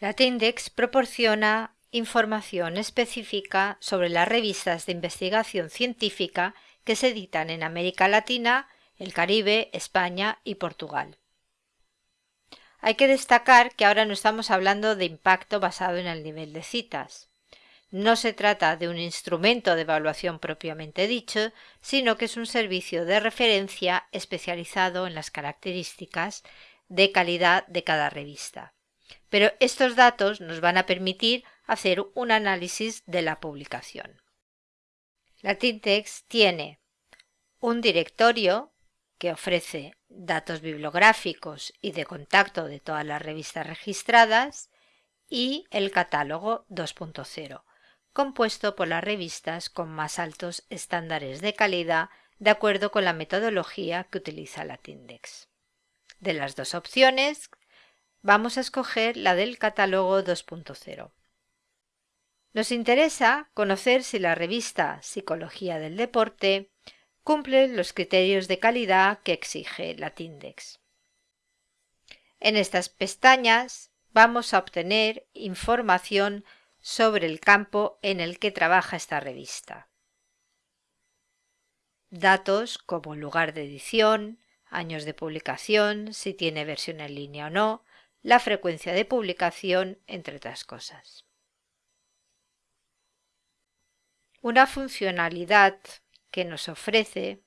Latindex proporciona información específica sobre las revistas de investigación científica que se editan en América Latina, el Caribe, España y Portugal. Hay que destacar que ahora no estamos hablando de impacto basado en el nivel de citas. No se trata de un instrumento de evaluación propiamente dicho, sino que es un servicio de referencia especializado en las características de calidad de cada revista. Pero estos datos nos van a permitir hacer un análisis de la publicación. La Tintex tiene un directorio que ofrece datos bibliográficos y de contacto de todas las revistas registradas y el catálogo 2.0, compuesto por las revistas con más altos estándares de calidad de acuerdo con la metodología que utiliza la Tindex. De las dos opciones, vamos a escoger la del catálogo 2.0. Nos interesa conocer si la revista Psicología del Deporte cumple los criterios de calidad que exige la Tindex. En estas pestañas vamos a obtener información sobre el campo en el que trabaja esta revista. Datos como lugar de edición, años de publicación, si tiene versión en línea o no, la frecuencia de publicación, entre otras cosas. Una funcionalidad que nos ofrece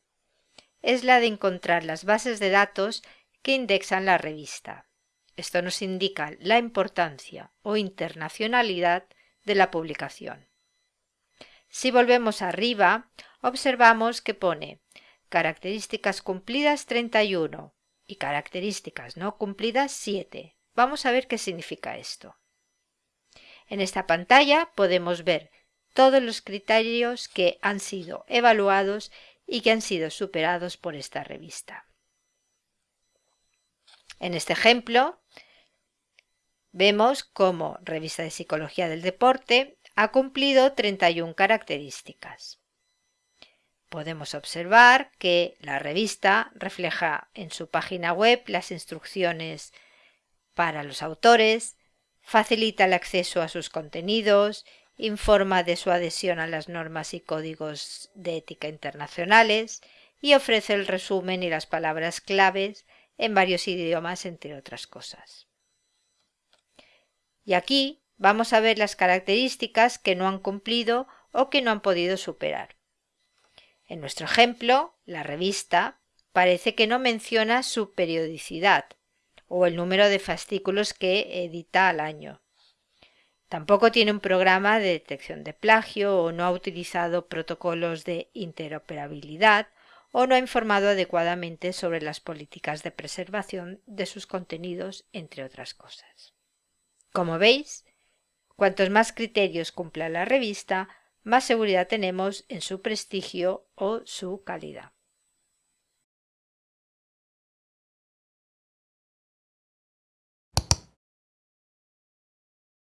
es la de encontrar las bases de datos que indexan la revista. Esto nos indica la importancia o internacionalidad de la publicación. Si volvemos arriba, observamos que pone características cumplidas 31 y características no cumplidas 7. Vamos a ver qué significa esto. En esta pantalla podemos ver todos los criterios que han sido evaluados y que han sido superados por esta revista. En este ejemplo, Vemos cómo Revista de Psicología del Deporte ha cumplido 31 características. Podemos observar que la revista refleja en su página web las instrucciones para los autores, facilita el acceso a sus contenidos, informa de su adhesión a las normas y códigos de ética internacionales y ofrece el resumen y las palabras claves en varios idiomas, entre otras cosas. Y aquí vamos a ver las características que no han cumplido o que no han podido superar. En nuestro ejemplo, la revista parece que no menciona su periodicidad o el número de fascículos que edita al año. Tampoco tiene un programa de detección de plagio o no ha utilizado protocolos de interoperabilidad o no ha informado adecuadamente sobre las políticas de preservación de sus contenidos, entre otras cosas. Como veis, cuantos más criterios cumpla la revista, más seguridad tenemos en su prestigio o su calidad.